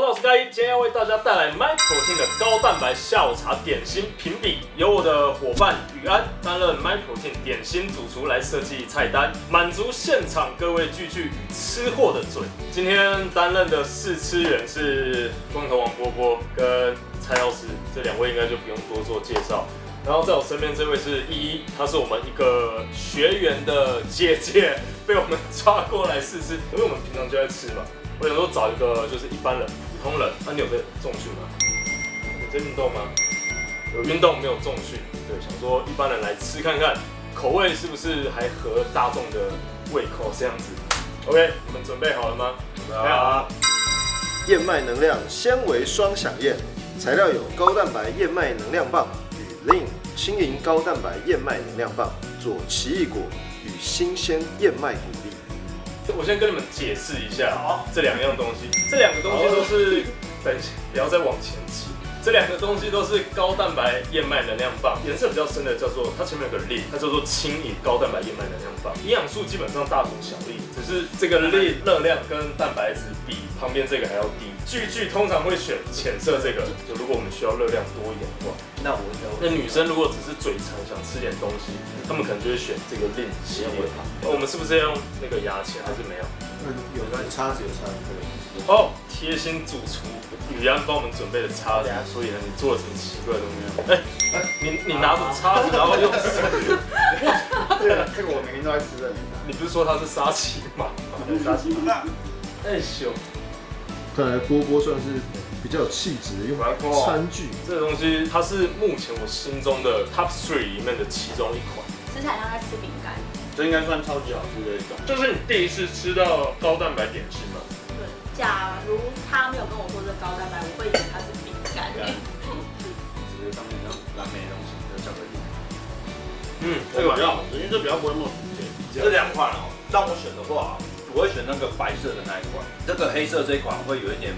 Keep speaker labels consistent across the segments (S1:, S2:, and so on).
S1: Hello，我是嘉一，今天要为大家带来 MyProtein 的高蛋白下午茶点心评比，由我的伙伴宇安担任 MyProtein 点心主厨来设计菜单，满足现场各位聚聚吃货的嘴。今天担任的试吃员是光头王波波跟蔡老师，这两位应该就不用多做介绍。然后在我身边这位是依依，她是我们一个学员的姐姐，被我们抓过来试吃，因为我们平常就在吃嘛。我想说找一个就是一般人、通人。那、你有在重训吗？有在运动吗？有运动没有重训？对，想说一般人来吃看看，口味是不是还合大众的胃口这样子？OK，你们准备好了吗？准备好了。
S2: 燕麦能量纤维双响燕，材料有高蛋白燕麦能量棒与 Lean 轻盈高蛋白燕麦能量棒，左奇异果与新鲜燕麦谷粒。
S1: 我先跟你们解释一下这两样东西，这两个东西都是，等一下不要再往前挤，这两个东西都是高蛋白燕麦能量棒，颜色比较深的叫做它前面有个粒，它叫做轻盈高蛋白燕麦能量棒，营养素基本上大同小异，只是这个粒热量跟蛋白质比旁边这个还要低。句句通常会选浅色这个，就如果我们需要热量多一点的话，
S3: 那我
S1: 那女生如果只是嘴馋想吃点东西，她们可能就会选这个令系列。我们是不是要用那个牙签还是没有？
S2: 有有叉子有叉子可以。
S1: 哦，贴心主厨雨安帮我们准备的叉子，所以呢，你做了什么奇怪的东西？哎哎，你你拿着叉子然后用手，
S2: 对，这个我每天都在吃的。
S1: 你不是说它是沙琪玛？
S2: 沙琪玛。
S1: 哎咻，
S2: 看来波波算是比较有气质的，用来餐具。
S1: 这个东西它是目前我心中的 top three 里面的其中一款。
S4: 吃起来像在吃饼干。
S3: 这应该算超级好吃的一种。
S1: 这是你第一次吃到高蛋白点心
S4: 假如他没有跟我说这高蛋白，我会以为它是饼干。
S3: 只是上面像蓝莓的东西，这巧克力。
S1: 嗯，
S3: 这个比较好吃，因为这比较不会那么甜。这两款哦，让我选的话，我会选那个白色的那一款。这个黑色这一款会有一点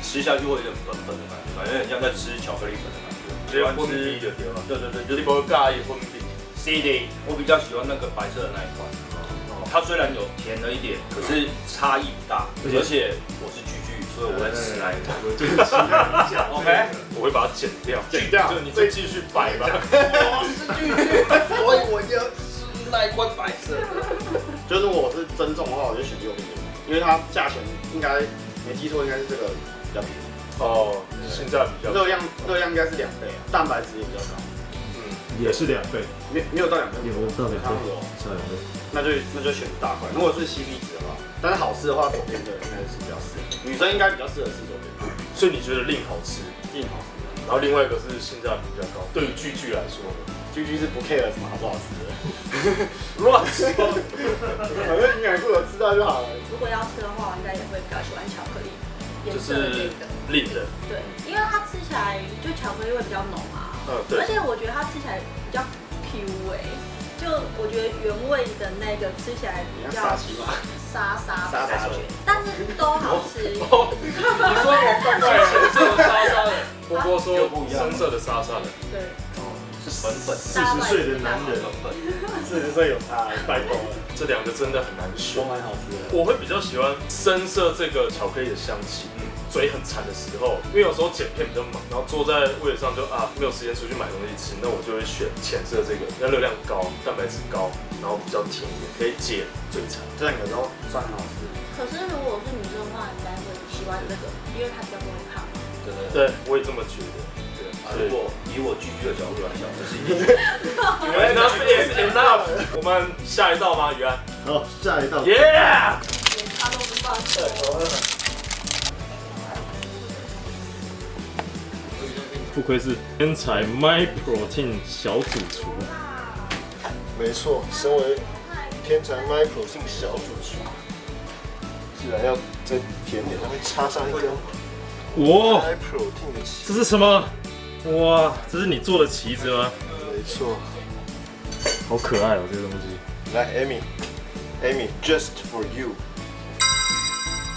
S3: 吃下去会有点粉粉的感觉，感觉很像在吃巧克力粉的感觉。
S1: 喜欢吃就对了。
S3: 对对对，
S1: 就是不介意粉饼。
S3: CD，我比较喜欢那个白色的那一款。它虽然有甜了一点，可是差异不大，而且我是巨巨，所以我在吃那一款。
S1: 对不起
S3: ，OK，
S1: 我会把它剪掉，
S2: 剪掉
S1: 就你再继续摆吧。
S3: 我是巨巨，所以我就吃那一罐白色的。
S2: 就是我是增重的话，我就选右边这个，因为它价钱应该没记错，应该是这个比较便宜，
S1: 哦，性价比较高。
S2: 热量热量应该是两倍啊，蛋白质也比较高，
S1: 嗯，
S5: 也是两倍，
S2: 没没有到两倍，
S5: 有到两倍
S2: 差不多，
S5: 差两倍。
S2: 那就那就选大块。如果是 CP 值的话，但是好吃的话，左边的应该是比较适合，女生应该比较适合吃左边，
S1: 所以你觉得令好吃，
S2: 硬好吃。
S1: 然后另外一个是性价比比较高。对于句句来说呢，
S2: 居居是不 care 什么好不好吃的，
S1: 乱说。
S2: 反正营养素我吃到就好了。
S4: 如果要吃的话，我应该也会比较喜欢巧克力
S1: 就是。令的，
S4: 对，因为它吃起来就巧克力味比较浓啊，
S1: 嗯，对。
S4: 而。且我觉得它吃起来比较 Q 哎、就我觉得原味的那个吃起来比较
S2: 沙琪玛，
S4: 沙沙
S2: 沙沙的
S4: 的感觉，但是都好吃。
S1: 哦，你说我浅色的沙沙的，波波说深色的沙沙的，
S4: 对，
S3: 是粉粉。
S5: 四十岁的男人，
S3: 粉粉，
S2: 四十岁有他，拜托了，
S1: 这两个真的很难选。
S2: 都。蛮好吃的。
S1: 我会比较喜欢深色这个巧克力的香气，嗯，嘴很馋的时候，因为有时候剪片比较忙，然后坐在位置上就啊没有时间出去买东西吃，那我就会选浅色这个，那热量高，蛋白质高，然后比较甜一点，可以解嘴馋。
S2: 这两个都算很好吃。
S4: 可是如果是女生的话，应该会喜欢这个，因为它比较不会胖。
S3: 对对对。
S1: 对，我也这么觉得。
S3: 如果以我巨巨的角度来讲，就是一定。
S1: enough is enough。我们下一道吗？雨安
S2: 好，下一道。
S1: ？Yeah。
S4: 连他都不放
S5: 不愧是天才 My Protein 小主厨，
S2: 没错，身为天才 My Protein 小主厨，自然要在甜点上面插上一根
S5: 哇
S2: ，My Protein 的旗。
S5: 这是什么？哇，这是你做的旗子吗？
S2: 没错，
S5: 好可爱哦，这个东西。
S2: 来，Amy，Amy，just for you。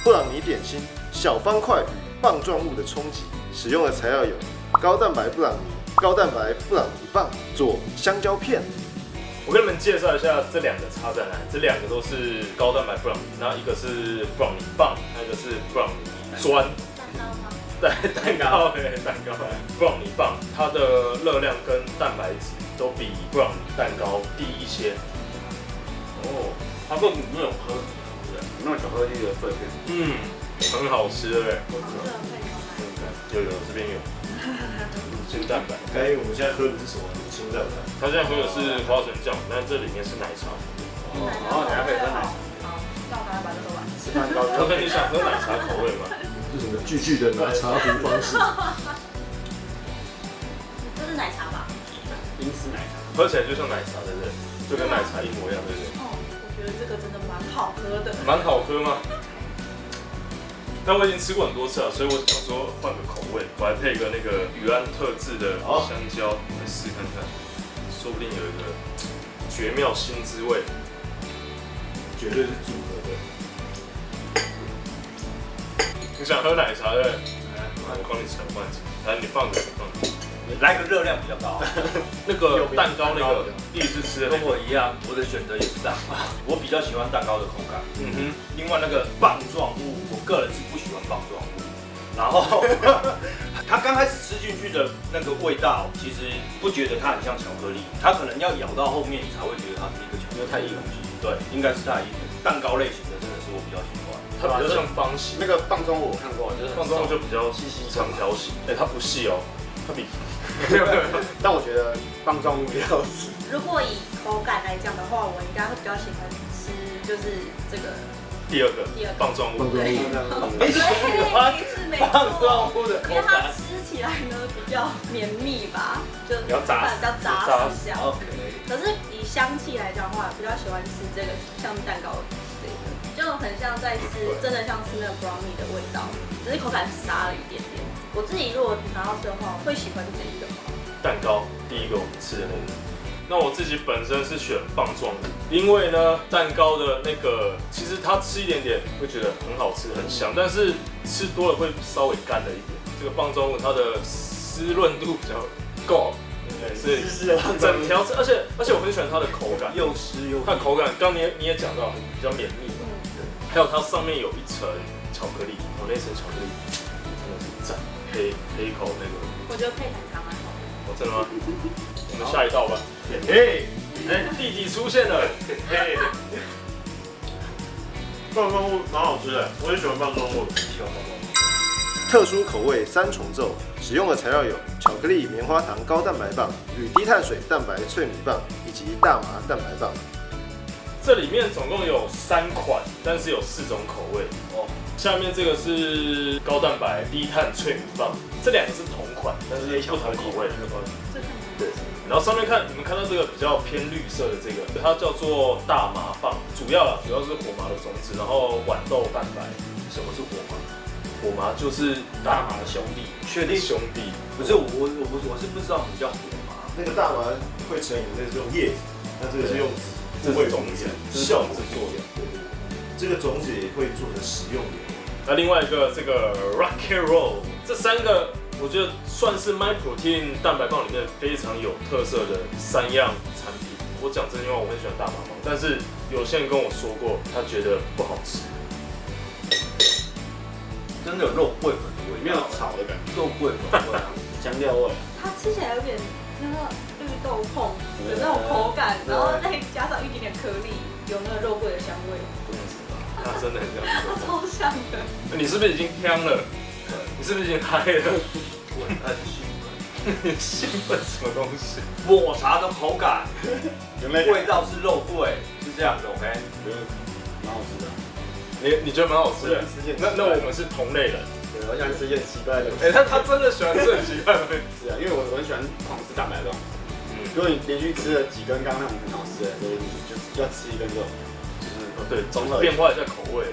S2: 布朗尼点心小方块与棒状物的冲击，使用的材料有高蛋白布朗尼、高蛋白布朗尼棒、做香蕉片。
S1: 我跟你们介绍一下这两个差在哪，这两个都是高蛋白布朗尼，然后一个是布朗尼棒，还有一个是布朗尼砖。
S4: 蛋糕吗？
S1: 对，蛋糕对蛋糕，布朗尼棒，它的热量跟蛋白质都比布朗尼蛋糕低一些。
S3: 哦，它不没有颗粒，对不对？没有巧克力的碎片。
S1: 嗯，很好吃，对不对？有有这边有乳 清蛋白，
S2: 哎，我们现在喝的是什么？清蛋白。
S1: 它现在喝的是花生酱，但这里面是奶茶。
S3: 哦，然后你还可以喝奶茶。
S4: 好，那我赶快把这个完。
S3: 吃蛋糕
S1: 可能你想喝奶茶口味吗？
S2: 是什么巨巨的奶茶壶方式？
S4: 这是奶茶吧？
S3: 冰丝奶茶。
S1: 喝起来就像奶茶，对不对？就跟奶茶一模一样，对不对？
S4: 哦，我觉得这个真的蛮好喝的。
S1: 蛮好喝吗？但我已经吃过很多次了，所以我想说换个口味，我还配一个那个宇安特制的香蕉来试看看，说不定有一个绝妙新滋味。
S2: 绝对是组合的。
S1: 你想喝奶茶对不对？来，我帮你盛罐子，来你放着，你放着。
S3: 来个热量比较高。
S1: 那个蛋糕那个第一次吃的，
S3: 跟我一样，我的选择也是这样。我比较喜欢蛋糕的口感。
S1: 嗯哼，
S3: 另外那个棒状物，我个人是棒状物。然后 它刚开始吃进去的那个味道，其实不觉得它很像巧克力，它可能要咬到后面你才会觉得它是一个巧克力。
S2: 因为太硬了
S3: 对，应该是太硬。蛋糕类型的真的是我比较喜欢。
S1: 它比较像方形
S6: 那，个棒中我看过，就是
S1: 棒状
S6: 物
S1: 就比较细细长条形。哎，它不细哦，它比
S6: 但我觉得棒中比较好吃。
S4: 如果以口感来讲的话，我应该会比较喜欢吃就是这个
S1: 第二个
S4: 第二个
S1: 棒状物。
S2: 棒状物
S4: 对，是没
S3: 棒
S4: 错。
S3: 状物的口
S4: 因为它
S3: 感。
S4: 吃起来呢比较绵密吧，就
S1: 比较扎实
S4: 比较扎
S1: 扎
S4: 实这样。
S3: OK。
S4: 可是以香气来讲的话，比较喜欢吃这个像蛋糕这个，就很像在吃，真的像吃那个 brownie 的味道，只是口感沙了一点点。我自己如果拿到吃的话，我会喜欢这一个。
S1: 蛋糕，第一个我们吃的那个。那我自己本身是选棒状物，因为呢，蛋糕的那个其实它吃一点点会觉得很好吃，很香，但是吃多了会稍微干了一点。这个棒状物它的湿润度比较够，对，所以
S6: 是的，
S1: 整条吃，而且而且我很喜欢它的口感，
S3: 又湿又
S1: 它的口感，刚你也你也讲到比较绵密嘛，
S4: 对，
S1: 还有它上面有一层巧克力，哦，那层巧克力真的是赞，可以可以一口那个，
S4: 我觉得配奶茶蛮好的。
S1: 哦，真的吗？我们下一道吧。
S2: 嘿，
S1: 哎，弟弟出现了，嘿，
S2: 棒状物蛮好吃的，我也喜欢棒状物。
S3: 喜欢棒状物。
S2: 特殊口味三重奏，使用的材料有巧克力棉花糖高蛋白棒、与低碳水蛋白脆米棒以及大麻蛋白棒。
S1: 这里面总共有三款，但是有四种口味。
S3: 哦，
S1: 下面这个是高蛋白低碳脆米棒，这两个是同款，但是不同口味。然后上面看你们看到这个比较偏绿色的这个，它叫做大麻棒，主要啦主要是火麻的种子，然后豌豆蛋白。
S3: 什么是火麻？
S1: 火麻就是大麻的兄弟，
S3: 确定？
S1: 兄弟。
S3: 不是我我我不是我是不知道什么叫火麻。
S2: 那个大麻会成瘾，那是用叶子，那这个是用籽，
S1: 这是种子，酵子做的。
S2: 对对对，这个种子也会做成食用油。
S1: 那另外一个这个 Rocky Roll，这三个我觉得算是 My Protein 蛋白棒里面非常有特色的三样产品。我讲真心话，我很喜欢大麻棒，但是有些人跟我说过，他觉得不好吃。
S3: 真的有肉桂粉的味道，
S6: 没有炒的感觉，
S3: 肉桂粉味啊。
S6: 香料味。
S4: 它吃起来有点那个绿豆椪的那种口感，然后再加上一点点颗粒，有那个肉桂的香味，
S1: 他真的很这样子。
S4: 超像的。
S1: 你是不是已经香了？你是不是已经嗨了？
S3: 兴奋。
S1: 兴奋什么东西？
S3: 抹茶的口感，
S6: 原来
S3: 味道是肉桂，是这样的，OK。
S6: 觉得蛮好吃的。
S1: 你你觉得蛮好吃的？
S6: 吃件
S1: 那那我们是同类人。
S6: 对，我喜欢吃一些奇怪的东
S1: 哎、
S6: 西。
S1: 他他真的喜欢吃很奇怪的东西。
S6: 是啊，因为我我很喜欢狂吃蛋白棒。
S1: 嗯，
S6: 如果你连续吃了几根刚刚那种很好吃的，所以你就要吃一根这种，就是
S1: 哦对，
S6: 综合
S1: 变化一下口味。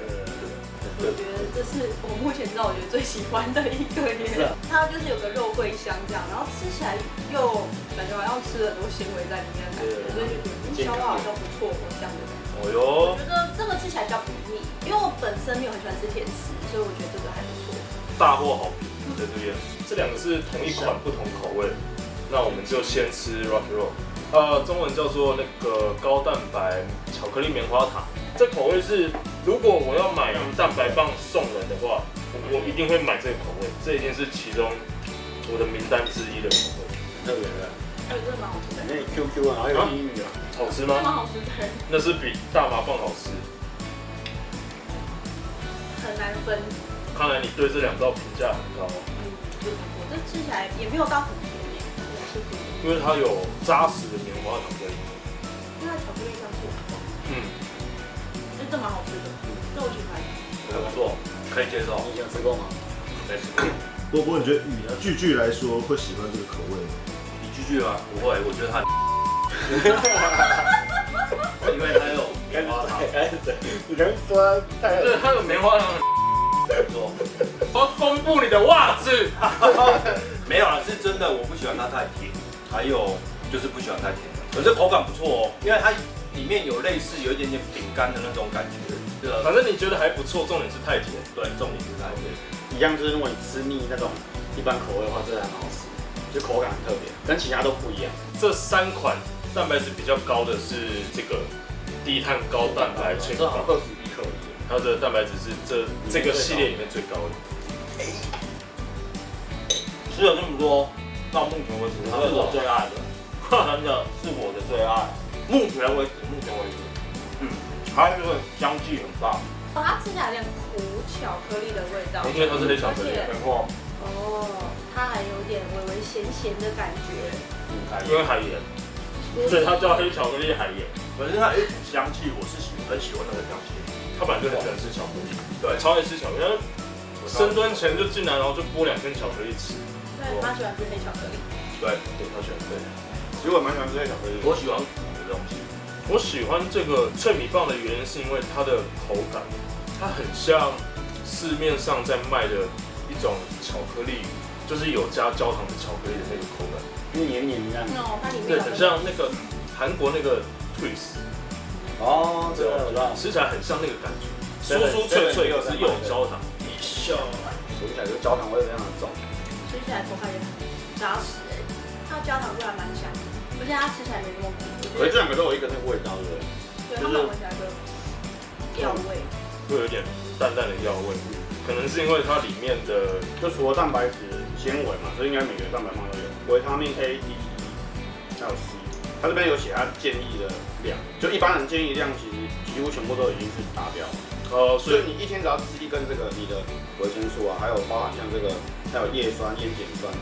S4: 我觉得这是我目前知道我觉得最喜欢的一个
S6: 是
S4: 耶
S6: 啊，
S4: 它就是有个肉桂香这样，然后吃起来又感觉好像吃了很多纤维在里面的感觉，所以消化好像不错哦这样的。
S1: 哦哟
S4: 我，觉得这个吃起来比较不腻，因为我本身没有很喜欢吃甜食，所以我觉得这个还不错。
S1: 大获好评在这边。这两个是同一款不同口味，那我们就先吃 Rocky Roll，呃，中文叫做那个高蛋白巧克力棉花糖。这口味是，如果我要买蛋白棒送人的话，我一定会买这个口味，这一定是其中我的名单之一的口味。
S6: 特别的，
S4: 哎，真的蛮好吃的，
S6: 那 QQ 啊，还有英语啊，
S1: 好吃
S4: 真的蛮
S1: 吗？
S4: 好吃的，
S1: 那是比大麻棒好吃。
S4: 很难分。
S1: 看来你对这两道评价很高，
S4: 嗯，就我这吃起来也没有到很甜
S1: 因为它有扎实的棉花糖在里面。
S4: 因为它巧克力香气很重，
S1: 嗯，
S4: 就这蛮好吃的，这我喜欢。
S3: 还不错，可以接受。
S6: 你以前吃过吗？
S3: 没吃过。
S2: 波波，你觉得雨啊，句句来说会喜欢这个口味吗？
S3: 你继续吗？不会，我觉得它，因为它有棉花糖，
S6: 哎，对，你刚说太
S1: 对，它有棉花糖。我要公布你的袜子。
S3: 没有啦，是真的，我不喜欢它太甜，还有就是不喜欢太甜。可是口感不错哦，因为它里面有类似有一点点饼干的那种感觉。这个
S1: 反正你觉得还不错，重点是太甜。
S3: 对，重点是太甜。
S6: 一样，就是如果你吃腻那种一般口味的话，这还蛮好吃，就口感很特别，跟其他都不一样。
S1: 这三款蛋白质比较高的是这个低碳高蛋白脆
S6: 正好
S1: 棒，
S6: 二十一克。
S1: 它的蛋白质是这这个系列里面最高的。
S3: 吃了这么多，到目前为止，它是我最爱的，真的是我的最爱。目前为止，目前为止，嗯，它这个香气很棒，
S4: 哦，它吃起来有点苦巧克力的味道，
S1: 因为它是黑巧克力
S3: 没错。
S4: 哦，它还有点微微咸咸的感觉。
S1: 因为海盐，所以它叫黑巧克力海盐。
S3: 可是它有一股香气，我是喜很喜欢那个香气。
S1: 他本来就很喜欢吃巧克力，
S3: 对
S1: 超爱吃巧克力。他深蹲前就进来，然后就剥两根巧克力吃。
S4: 对，他喜欢吃黑巧克力。
S3: 对，
S1: 对，他喜欢对。
S6: 其实我蛮喜欢吃黑巧克力的，
S3: 我喜欢东西。
S1: 我喜欢这个脆米棒的原因是因为它的口感，它很像市面上在卖的一种巧克力，就是有加焦糖的巧克力的那个口感。
S6: 黏黏的样。
S4: 哦，它里面
S1: 对，
S4: 有
S1: 很像那个韩国那个 Twist，
S6: 哦，这个我知道。
S1: 吃起来很像那个感觉，酥酥脆脆，又是又有焦糖。
S3: 笑，
S6: 煮起来就焦糖味非常的重。
S4: 吃起来口感也很扎实哎，它的焦糖味还蛮香的，而且它吃起来没那么苦。
S6: 可是这两个都有一个那个味道，对不对？
S4: 对，它们闻起来就药味。
S1: 会有点淡淡的药味，可能是因为它里面的
S6: 就除了蛋白质、纤维嘛，所以应该每个蛋白棒都有，维他命 A、D、E 还有 C。它这边有写它建议的量，就一般人建议量其实几乎全部都已经是达标。
S1: 呃，所以
S6: 所以你一天只要吃一根这个，你的维生素啊，还有包含像这个，还有叶酸、烟碱酸、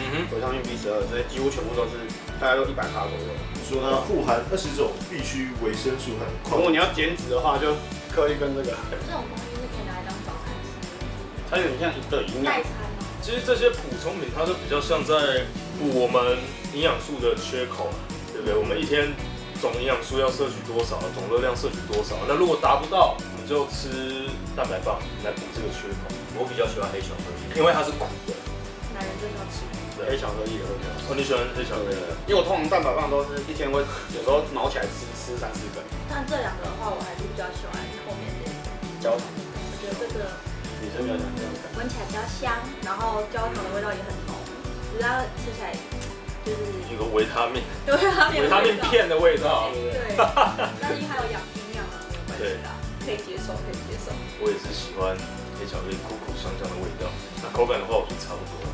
S1: 嗯哼，
S6: 维他命 B 十二这些，几乎全部都是大概都一百卡左右。
S2: 你说它富含二十种必需维生素和
S6: 如果你要减脂的话，就可以跟这个，
S4: 这种东西是可以拿来当早餐吃的，
S6: 它有点像一个营养
S4: 代餐吗？
S1: 其实这些补充品，它都比较像在补我们营养素的缺口，对不对？我们一天总营养素要摄取多少，总热量摄取多少？那如果达不到，我们就吃蛋白棒来补这个缺口。
S3: 我比较喜欢黑巧克力，因为它是苦的。
S4: 男人真的要吃。
S6: 黑巧克力也会比较。
S1: 哦，你喜欢黑巧克力？
S6: 因为我通常蛋白棒都是一天会有时候毛起来吃吃三四根，
S4: 但这两个的话，我还是比较喜欢后面这个，
S6: 焦糖，
S4: 我觉得这个
S6: 女生比较喜欢这样
S4: 闻起来比较香，然后焦糖的味道也很浓，只要吃起来就是
S1: 有个维他命，
S4: 对维他命
S1: 维他命片的味道。
S4: 对，但是因为还有养营养啊，没有关系的，可以接受，可以接受。
S1: 我也是喜欢黑巧克力苦苦香香的味道。那口感的话，我觉得差不多了。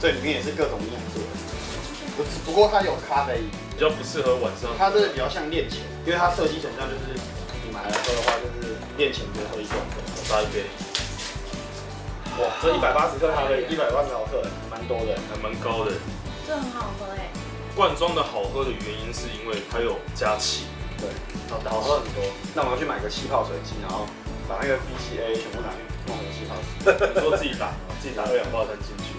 S6: 这里面也是各种营养素，不不过它有咖啡因，
S1: 比较不适合晚上。
S6: 它这个比较像练前，因为它设计成这样，就是你买来喝的话，就是练前就喝一罐这样。
S1: 大一杯，
S6: 哇，这一百八十克咖啡，一百八十毫克，蛮多的。
S1: 还蛮高的。
S4: 这很好喝哎，
S1: 罐装的好喝的原因是因为它有加气，
S6: 对，
S1: 好
S6: 好喝很多。那我们要去买个气泡水机，然后把那个 BCA 全部拿去弄成气泡水。
S1: 你说自己打，自己打二氧化碳进去，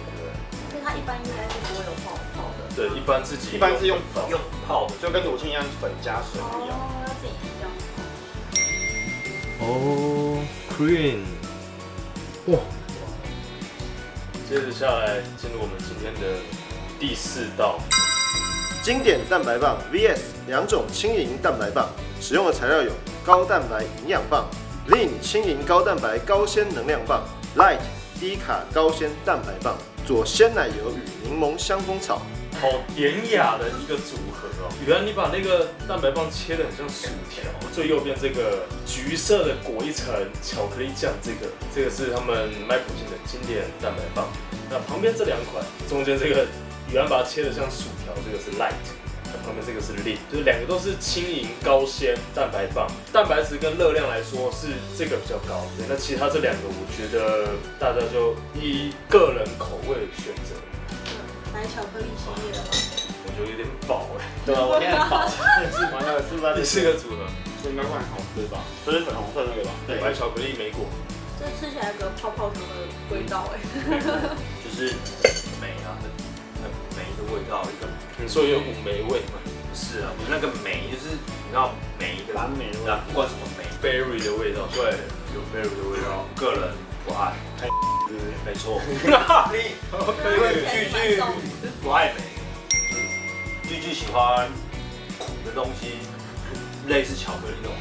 S4: 它一般应该是不会有泡泡的。
S1: 对，一般自己
S6: 一般是用粉
S3: 用泡的，
S6: 就跟乳清一样，粉加水一样。
S4: 哦，要自己这样泡。
S5: 哦，cream，哇
S1: 接着下来进入我们今天的第四道，
S2: 经典蛋白棒 VS 两种轻盈蛋白棒，使用的材料有高蛋白营养棒、Lean 轻盈高蛋白高纤能量棒、Light 低卡高纤蛋白棒，佐鲜奶油与柠檬香蜂草，
S1: 好典雅的一个组合哦。原来你把那个蛋白棒切的很像薯条，最右边这个橘色的裹一层巧克力酱，这个这个是他们麦普信的经典蛋白棒。那旁边这两款，中间这个宇安把它切的像薯条，这个是 light。那旁边这个是 lean，就是两个都是轻盈高纤蛋白棒，蛋白质跟热量来说是这个比较高。对，那其他这两个我觉得大家就依个人口味选择。
S4: 白巧克力系列的吗？
S1: 我觉得有点饱哎。
S6: 对啊，我现在饱，是完了是不是？
S1: 第四个组合，
S6: 这应该会很好吃吧？这是粉红色那个吧？对，
S1: 白巧克力莓果，
S4: 这吃起来有个泡泡糖的味道哎。
S3: 就是美啊，一个
S1: 你说有股霉味吗
S3: 不是啊，不是那个霉，就是你知道霉的，
S6: 蓝莓的味道，
S3: 不管什么霉
S1: ，？berry 的味道，
S3: 对，有 berry 的味道，个人不爱，没错，你句句不爱梅，句句喜欢苦的东西，类似巧克力那种。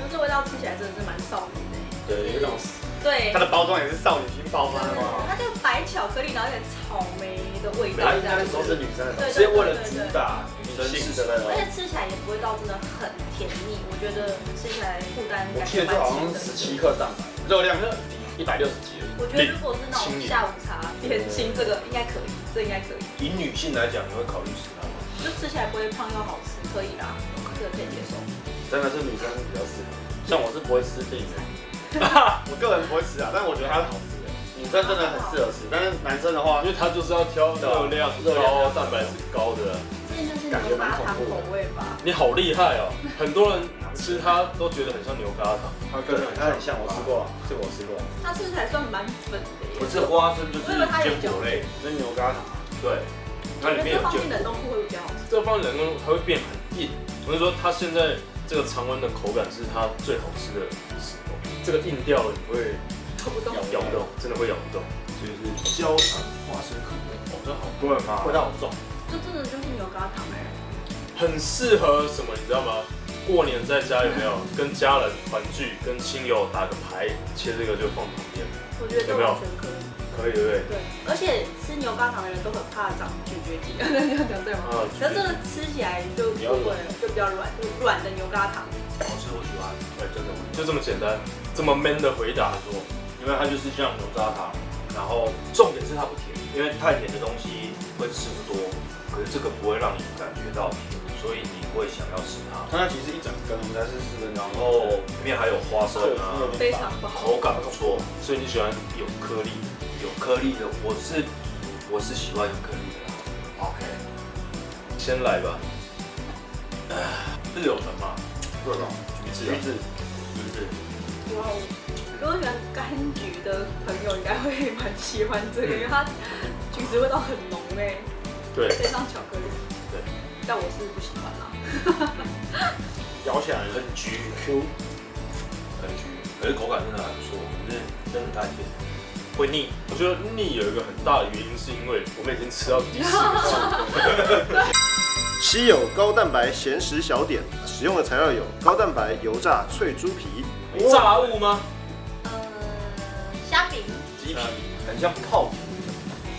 S4: 但这味道吃起来真的是蛮少女的。
S1: 对，有种
S4: 对
S6: 它，的包装也是少女心包装的嘛。
S4: 它就白巧克力，然后有点草莓的味道这样子。
S6: 都是女生的东西，
S3: 是为了主打女生
S6: 性
S3: 的
S6: 的那种
S4: 而。且吃起来也不会到真的很甜腻，我觉得吃起来负担
S6: 我
S4: 感觉蛮
S6: 记得这好像
S4: 的。
S6: 十七克蛋白，热量一百六十几而已。
S4: 我觉得如果是那种下午茶点心，这个应该可以，这应该可以，
S3: 以女性来讲，你会考虑吃它吗？
S4: 就吃起来不会胖又好吃，可以啦，这个可以接受。
S6: 真的是女生比较适合，像我是不会吃定的，我个人不会吃啊，但我觉得它是好吃的。女生真的很适合吃，但是男生的话
S1: 因，为他就是要挑热量高、蛋白质高的啊。
S4: 这就是牛轧糖口味吧？
S1: 你好厉害哦！很多人吃它都觉得很像牛轧糖。
S6: 它跟它很像，我吃过，这个我吃过，
S4: 它吃起来算蛮粉的耶。
S3: 不是花生就是坚果类，
S6: 那牛轧糖，
S3: 对，它里面有
S4: 这放进。冷冻库会比较好吃。
S1: 这个放冷冻它会变很硬。我是说，它现在这个常温的口感是它最好吃的时候。这个硬掉了，你会
S4: 咬不动。
S1: 咬不动，真的会咬不动。
S3: 就是焦糖花生可乐，
S1: 哦，这好
S3: 对吗？
S6: 味道好重。
S4: 这真的就是牛轧糖哎。
S1: 很适合什么，你知道吗？过年在家有没有 跟家人团聚，跟亲友打个牌，切这个就放旁边，
S4: 我觉得这完全可以。
S1: 可以对不对？
S4: 对，而且吃牛轧糖的人都很怕长咀嚼肌，这样讲对吗？
S1: 啊，
S4: 可是这个吃起来就不会，就比较软，就软的牛轧糖。
S3: 好吃，我喜欢。
S1: 哎，真的就这么简单，这么 man 的回答说，
S3: 因为它就是像牛轧糖，然后重点是它不甜，因为太甜的东西会吃不多，可是这个不会让你感觉到甜，所以你会想要吃它。
S6: 它其实一整根，我们才是四分
S3: 然
S6: 钟，
S3: 后里面还有花生啊，
S4: 非常不好。
S3: 口感不错，
S1: 所以你喜欢有颗粒。
S3: 有颗粒的，我是我是喜欢有颗粒的啦。OK，
S1: 先来吧，
S3: 是有的嘛？
S6: 对吧？
S3: 橘子啊，
S6: 橘子，
S3: 橘子！
S4: 如果喜欢柑橘的朋友应该会蛮喜欢这个，因为它橘子味道很浓哎，
S1: 对，
S4: 配上巧克力。
S1: 对。
S4: 但我是不喜欢啦。
S6: 咬起来
S3: 很橘，Q，很橘，可是口感真的还不错，可是真的太甜。
S1: 会腻。我觉得腻有一个很大的原因，是因为我们已经吃到第四个
S2: 稀有高蛋白咸食小点，使用的材料有高蛋白油炸脆猪皮、
S1: 炸物吗？
S3: 很像泡芙，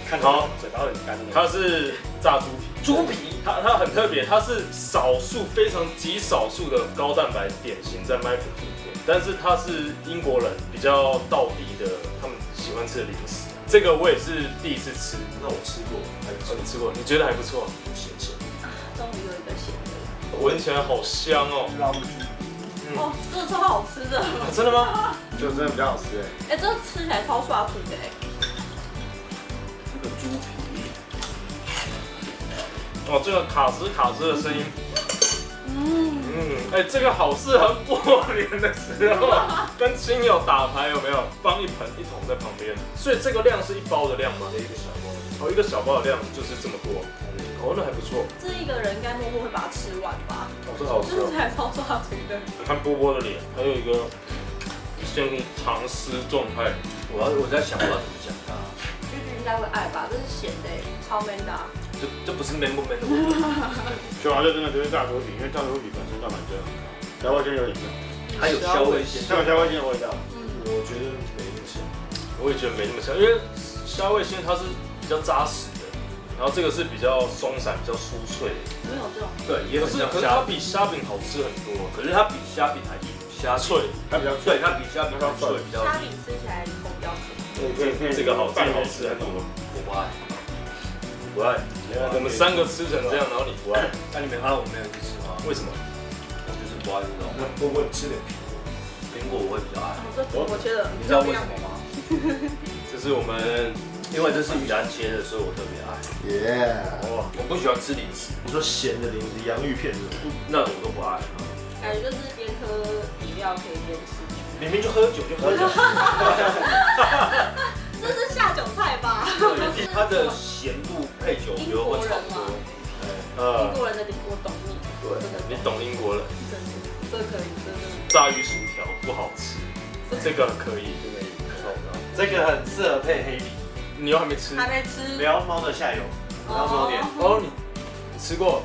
S6: 看到嘴巴很干的。
S1: 它是炸猪皮。
S3: 猪皮，
S1: 它它很特别，它是少数非常极少数的高蛋白点心在麦普汀店，但是它是英国人比较道地的，他们喜欢吃的零食。这个我也是第一次吃，
S3: 那我吃过，还不错
S1: 哦，你吃过？你觉得还不错？
S3: 咸咸。
S4: 终于有一个咸的。
S1: 闻起来好香哦！
S4: 哦，真的超好吃的。
S1: 啊真的吗？
S6: 就真的比较好吃哎。
S4: 哎，这吃起来超刷嘴的哎。
S3: 这个猪皮，
S1: 哦，这个卡兹卡兹的声音，
S4: 嗯，
S1: 嗯，哎、这个好适合过年的时候跟亲友打牌，有没有？放一盆一桶在旁边，所以这个量是一包的量吗？
S3: 一个小包，
S1: 哦，一个小包的量就是这么多，哦，那还不错。
S4: 这一个人应该默默会把它吃完吧？
S1: 哦，这好吃哦
S4: 吃起。来超刷嘴的。
S1: 你看波波的脸，还有一个陷入长思状态。
S3: 我要我在想我要怎么讲它，
S4: 居居应该会爱吧？这是咸的哎，超 man 的啊。
S3: 这这不是 man 不 man 的问题，
S6: 就好像真的就是炸猪皮，因为炸猪皮本身蛋白质很高，虾味鲜有点像，
S3: 它有虾味鲜，
S6: 像有虾味鲜的味道。
S4: 嗯，
S1: 我觉得没那么香，我也觉得没那么香，因为虾味鲜它是比较扎实的，然后这个是比较松散、比较酥脆的，
S4: 没有这种，
S3: 对，也
S1: 可是可是它比虾饼好吃很多，
S3: 可是它比虾饼还硬，虾
S1: 脆。
S6: 它比较
S3: 对，它比虾饼还脆，比较
S4: 虾饼吃起来口比较脆。
S1: 这个好，这个好吃很多。
S3: 我不爱。
S1: 不爱，我们三个吃成这样，然后你不爱，
S3: 那你没看到我没有去吃吗？
S1: 为什么？
S3: 我就是不爱这种。
S2: 会不会吃点
S3: 苹果苹果我会比较爱，
S4: 哦，这我觉得
S3: 你知道为什么吗？
S1: 这是我们
S3: 因为这是雨然切的，所以我特别爱。
S2: 耶！
S1: 哇，
S3: 我不喜欢吃零食，
S2: 你说咸的零食，洋芋片这种，
S3: 那我都不爱。
S4: 感觉就是边喝饮料可以边吃。
S1: 明明就喝酒就喝酒，
S4: 这是下酒菜吧？
S3: 对，它的咸度配酒，我觉得会差不多。
S4: 英
S1: 呃，
S4: 国人的我懂你，
S2: 对
S1: 你懂英国人，
S4: 真的，这可以，真的。
S1: 炸鱼薯条不好吃，这个可以，
S6: 这个很适合配黑米，
S1: 你又还没吃，
S4: 还没吃，
S6: 不要猫的下游，不要多点。
S1: 哦，你你吃过，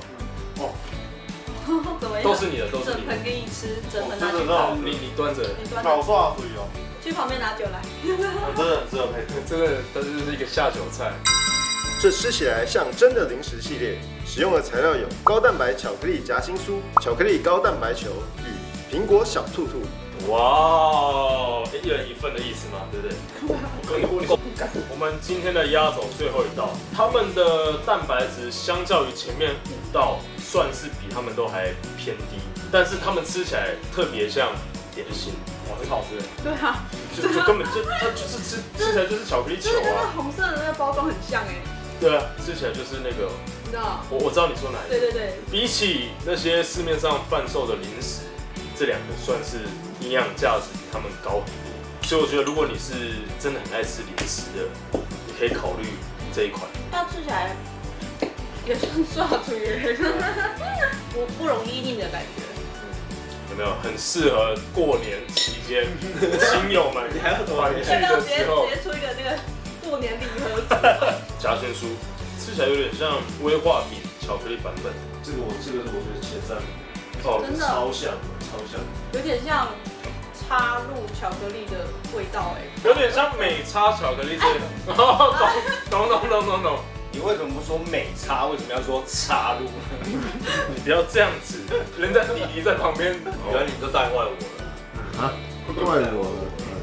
S4: 怎么样？
S1: 都是你的，都是你的
S4: 整盆，给你吃，整盆拿去
S6: 真的是好
S4: 泡。
S1: 你你端着，
S4: 你端
S6: 搞
S4: 着
S6: 错水哦，
S4: 去旁边拿酒来。
S6: 真的很适合配。
S1: 这个它就是一个下酒菜，
S2: 这吃起来像真的零食系列，使用的材料有高蛋白巧克力夹心酥、巧克力高蛋白球与苹果小兔兔。
S1: 哇哦，一人一份的意思嘛，对不对？我们今天的压轴最后一道，他们的蛋白质相较于前面五道，算是比他们都还偏低，但是他们吃起来特别像点心，
S6: 哇，很好吃。
S4: 对啊，
S1: 就就根本就它就是吃吃起来就是巧克力球
S4: 啊。跟那
S1: 啊，
S4: 红色的那个包装很像哎，
S1: 对啊，吃起来就是那个，
S4: 你知道？
S1: 我我知道你说哪一个，
S4: 对对对，
S1: 比起那些市面上贩售的零食，这两个算是营养价值比他们高很多。所以我觉得，如果你是真的很爱吃零食的，你可以考虑这一款。
S4: 它吃起来也算刷出耶，不不容易腻的感觉。
S1: 有没有很适合过年期间亲友们
S6: 你还要
S1: 团聚
S4: 要不要直接
S1: 的时候
S4: 直接出一个那个过年礼盒组？
S1: 夹心酥，吃起来有点像威化饼巧克力版本。
S2: 这个我这个是我觉得前三名，
S1: 哦，
S4: 真的
S2: 超像超像。
S4: 有点像插入巧克力的味道哎。
S1: 有点像美差巧克力这个。懂懂懂懂懂懂。
S3: 你为什么不说美插？为什么要说插入？
S1: 你不要这样子，人家弟弟在旁边。
S3: 原来你都带坏我了。
S2: 啊，怪我了。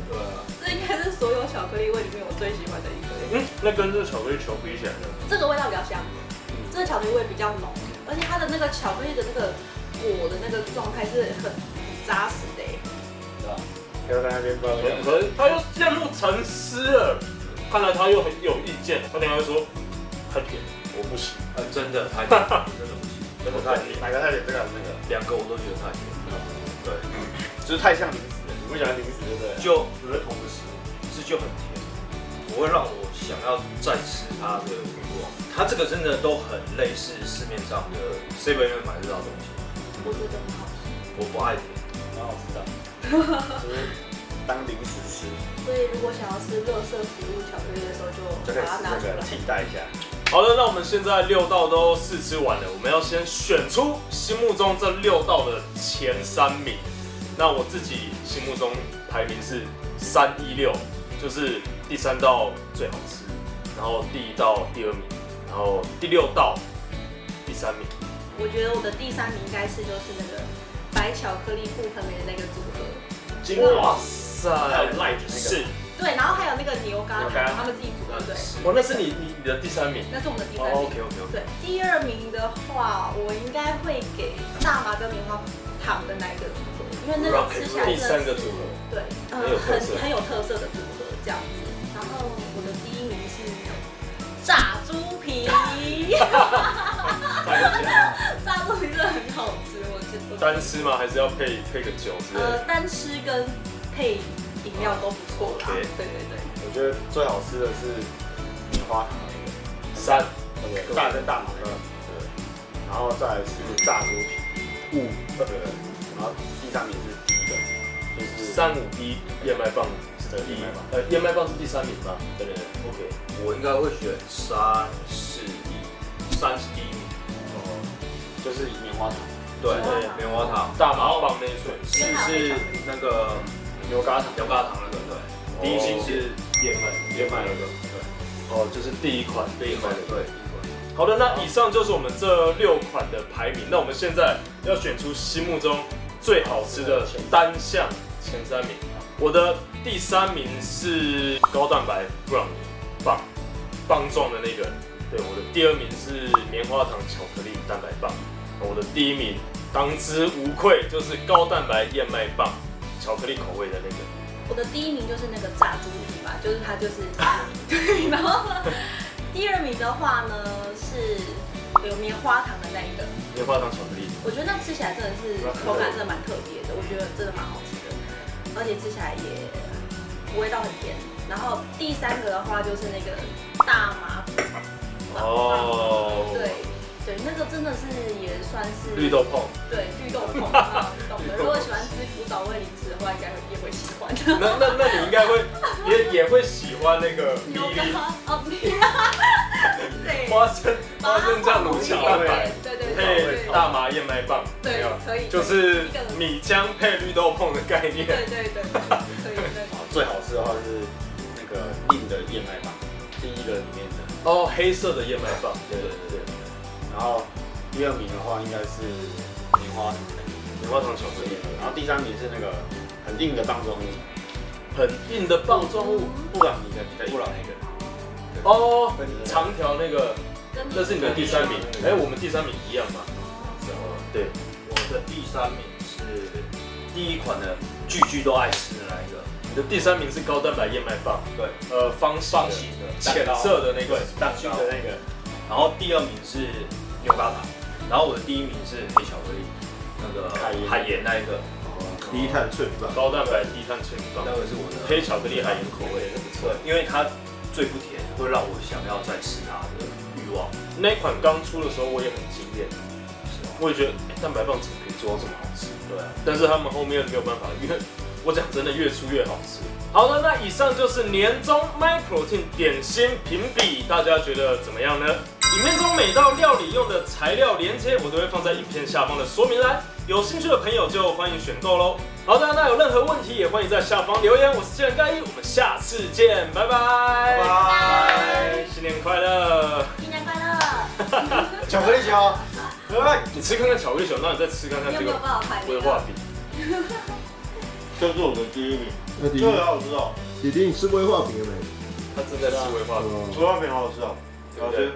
S3: 对啊，
S4: 这应该是所有巧克力味里面我最喜欢的一个。
S1: 嗯，那跟这个巧克力球比起来呢？
S4: 这个味道比较香，这个巧克力味比较浓，而且它的那个巧克力的那个果的那个状态是很很扎实的哎。
S6: 不要在那边抱怨。
S1: 可是他又陷入沉思了，看来他又很有意见，他等下会说太甜，我不行。
S3: 呃，真的太甜，真的不行，真的太甜，
S6: 哪个太甜？这个那个？
S3: 两个我都觉得太甜。对，
S6: 就是太像零食了，你不喜欢零食对不对？
S3: 就
S2: 我在同个食物。
S3: 是就很甜，不会让我想要再吃它的欲望。它这个真的都很类似市面上的 seven 里面买得到的东西。
S4: 我觉得很好吃。
S3: 我不爱甜，
S6: 蛮好吃的，就是当零食吃，
S4: 所以如果想要吃乐色食物巧克力的时候，就
S6: 就可以
S4: 把它拿出来。
S6: 吃这个替代一下。
S1: 好的，那我们现在六道都试吃完了，我们要先选出心目中这六道的前三名。那我自己心目中排名是三一六，就是第三道最好吃，然后第一道第二名，然后第六道第三名。
S4: 我觉得我的第三名应该是就是那个白巧克力覆盆梅的那个组合。
S1: 哇塞，
S6: 还有 light 那个
S1: 是，
S4: 对，然后还有那个牛轧糖，他们自己组的，对，
S1: 哇，那是你你你的第三名。
S4: 那是我们的第三
S1: 哦
S4: 名。
S1: ，OK OK OK。
S4: 对，第二名的话，我应该会给大麻跟棉花糖的那一个组合，因为那个吃起来
S1: 第
S4: 真的是
S1: 三个组合，
S4: 对，呃
S1: 很有特色
S4: 很很有特色的组合这样子。然后我的第一名是炸猪皮，炸猪皮真的很好吃，我觉得。
S1: 单吃吗？还是要配配个酒之类
S4: 呃，
S1: 的？
S4: 单吃跟配饮料都不错啦。对对对，
S6: 我觉得最好吃的是棉花糖那个，
S1: 三？
S6: 大跟大麻那个，对。然后再来是炸猪皮，
S1: 五，
S6: 对。然后第三名是第一个，就是
S1: 三五一燕麦棒是第一
S6: 燕麦棒，
S1: 呃，燕麦棒是第三名吧？
S6: 对对对
S1: ，OK，
S3: 我应该会选三四一，三是第一
S6: 就是棉花糖，
S3: 对
S4: 棉花糖，
S3: 棉花糖。
S1: 大麻棒那一寸，
S3: 四是那个
S6: 牛轧糖，
S3: 牛轧糖那个，对。第一名是
S1: 燕麦，
S3: 燕麦那个，对。
S1: 哦，就是第一款，
S3: 第一款，对，第一款。
S1: 好的，那以上就是我们这六款的排名。那我们现在要选出心目中最好吃的单项前三名。我的第三名是高蛋白布朗尼棒，棒状的那个。对，我的第二名是棉花糖巧克力蛋白棒。我的第一名当之无愧就是高蛋白燕麦棒，巧克力口味的那个。
S4: 我的第一名就是那个炸猪蹄吧，就是它就是 对，然后，第二名的话呢是有棉花糖的那一个，
S1: 棉花糖巧克力。
S4: 我觉得那吃起来真的是口感真的蛮特别的，我觉得真的蛮好吃的，而且吃起来也味道很甜。然后第三个的话就是那个大麻
S1: 哦，
S4: 对对，那个真的是也算是
S1: 绿豆椪。
S4: 对绿豆椪，啊懂的。如果喜欢吃古早味零食的话，应该也会喜欢。
S1: 那那那你应该会也也会喜欢那个 米
S4: 牛
S1: 粒
S4: 轧哦，米 对，
S1: 花生花生酱卤巧蛋白
S4: 对对对
S1: 配
S4: 对
S1: 大麻燕麦棒，
S4: 对，可以，
S1: 就是米浆配绿豆椪的概念。
S4: 对对对，可以对。
S6: 啊最好吃的话是那个硬的燕麦棒，第一个里面的。
S1: 哦，黑色的燕麦棒，
S6: 对对对对。然后第二名的话应该是棉花糖
S1: 棉花糖巧克力，
S6: 然后第三名是那个很硬的棒状物，
S1: 很硬的棒状物。
S6: 布朗尼的比较硬
S3: 布朗那个。
S1: 哦，长条那个，
S4: 跟
S1: 那是你的第三名。哎，我们第三名一样吗？对，
S3: 我的第三名是第一款的句句都爱吃的那一个，
S1: 你的第三名是高蛋白燕麦棒，
S3: 对，
S1: 呃，方形的
S3: 方形的
S1: 浅色的那个
S3: 对，蛋
S6: 去
S3: 糕
S6: 的那个
S3: 然后第二名是牛轧糖，然后我的第一名是黑巧克力，那个
S6: 海盐
S3: 海盐那一个，
S2: 低碳脆棒，
S1: 高蛋白低碳脆棒
S3: 那，个是我的
S1: 黑巧克力海盐口味的。
S3: 对，因为它最不甜，会让我想要再吃它的欲望。
S1: 那一款刚出的时候我也很惊艳，我也觉得、哎蛋白棒怎么可以做到这么好吃？
S3: 对啊，
S1: 但是他们后面没有办法，因为我讲真的越出越好吃。好了，那以上就是年终 My Protein 点心评比，大家觉得怎么样呢？影片中每道料理用的材料连接，我都会放在影片下方的说明栏，有兴趣的朋友就欢迎选购喽。好的，那有任何问题也欢迎在下方留言。我是健人盖一，我们下次见，拜拜，
S2: 拜
S1: 新年快乐！
S4: 新年快乐！
S2: 巧克力球，哎，
S1: 你吃看看巧克力球，那你再吃看看这个？威化饼。
S6: 这是我的第一名，这个好吃哦，
S2: 弟弟，你吃威化饼了没？
S1: 他正在吃威化饼，
S2: 哦
S6: 威化饼好好吃哦，好吃。